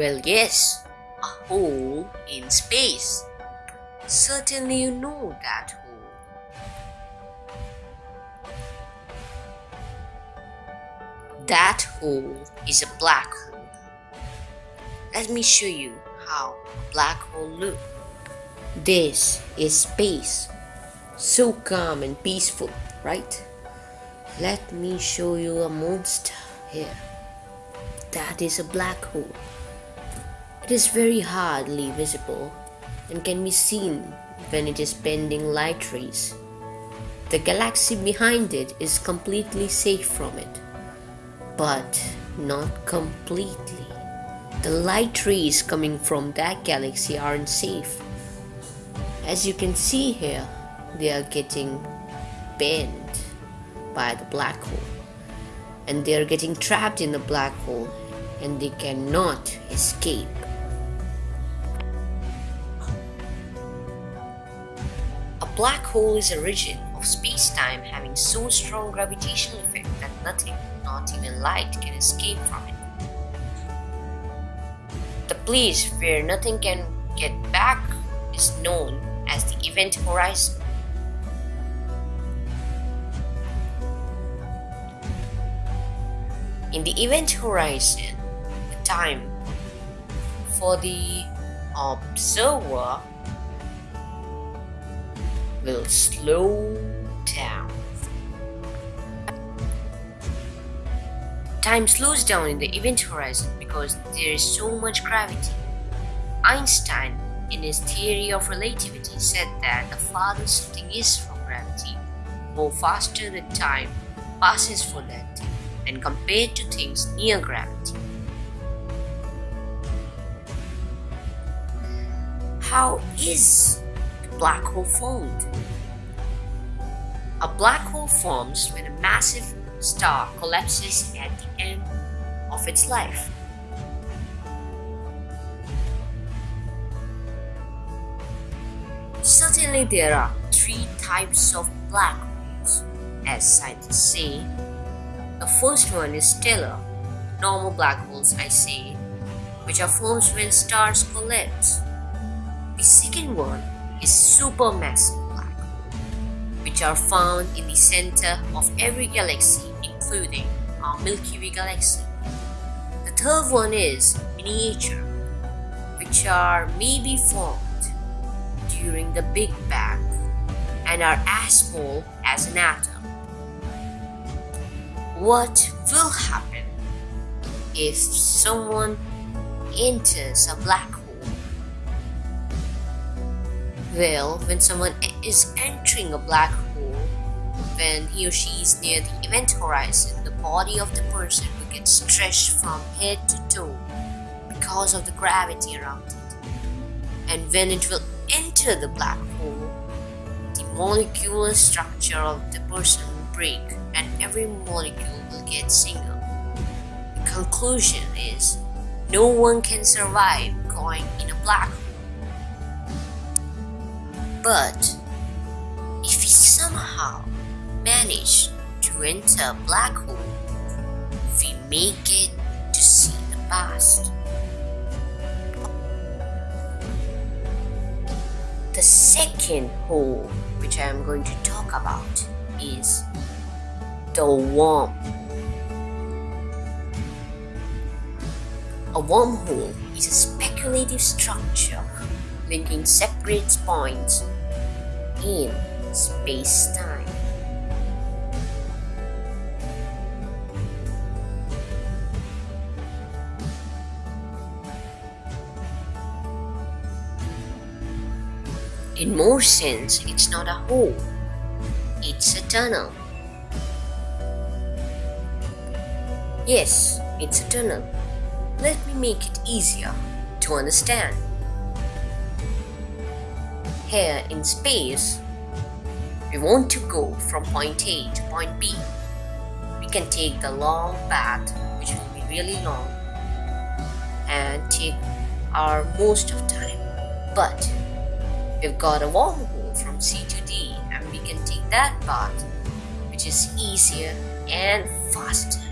yes, a hole in space. Certainly, you know that hole. That hole is a black hole. Let me show you how a black hole looks. This is space. So calm and peaceful, right? Let me show you a monster here. That is a black hole. It is very hardly visible and can be seen when it is bending light rays. The galaxy behind it is completely safe from it, but not completely. The light rays coming from that galaxy aren't safe. As you can see here, they are getting bent by the black hole and they are getting trapped in the black hole and they cannot escape. Black hole is a region of space-time having so strong gravitational effect that nothing, not even light, can escape from it. The place where nothing can get back is known as the event horizon. In the event horizon, the time for the observer will slow down. Time slows down in the event horizon because there is so much gravity. Einstein, in his theory of relativity, said that the farther something is from gravity, more faster the time passes for that thing and compared to things near gravity. How is black hole formed? A black hole forms when a massive star collapses at the end of its life. Certainly, there are three types of black holes, as scientists say. The first one is stellar, normal black holes, I say, which are formed when stars collapse. The second one is supermassive black which are found in the center of every galaxy, including our Milky Way galaxy. The third one is miniature, which are maybe formed during the Big Bang and are as small as an atom. What will happen if someone enters a black hole? Well, when someone is entering a black hole, when he or she is near the event horizon, the body of the person will get stretched from head to toe because of the gravity around it. And when it will enter the black hole, the molecular structure of the person will break and every molecule will get single. The conclusion is no one can survive going in a black hole. But if we somehow manage to enter a black hole, we may get to see the past. The second hole, which I am going to talk about, is the worm. A wormhole is a speculative structure linking separate points in space-time. In more sense, it's not a hole, it's a tunnel. Yes, it's a tunnel. Let me make it easier to understand. Here in space, we want to go from point A to point B. We can take the long path, which will be really long, and take our most of time. But we've got a wormhole from C to D, and we can take that path, which is easier and faster.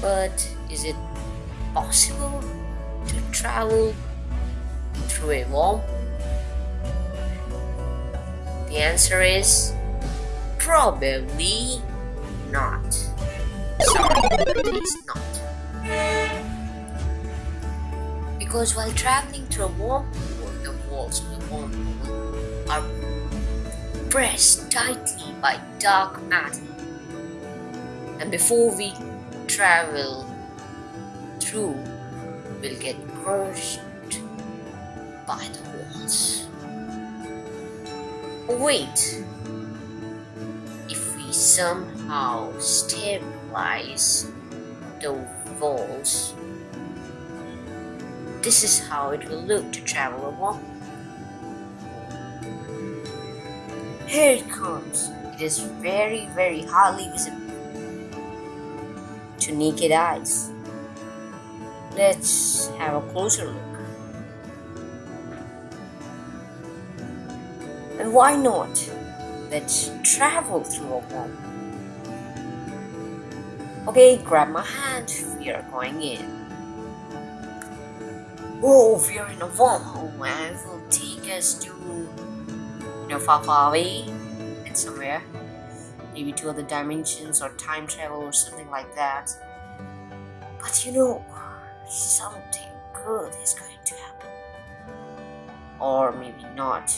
But is it possible to travel through a wall? The answer is probably not. Sorry, it is not. Because while traveling through a wormhole, the walls of the wormhole are pressed tightly by dark matter. And before we travel through, we'll get crushed by the walls. Wait, if we somehow stabilize the walls, this is how it will look to travel along. Here it comes. It is very, very hardly visible to naked eyes. Let's have a closer look. And why not? Let's travel through a wall. Okay, grab my hand. We are going in. Oh, we are in a wormhole and it will take us to, you know, far, far away and somewhere. Maybe to other dimensions or time travel or something like that. But you know, something good is going to happen. Or maybe not.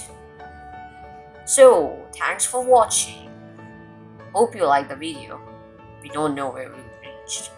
So, thanks for watching. Hope you liked the video. We don't know where we reached.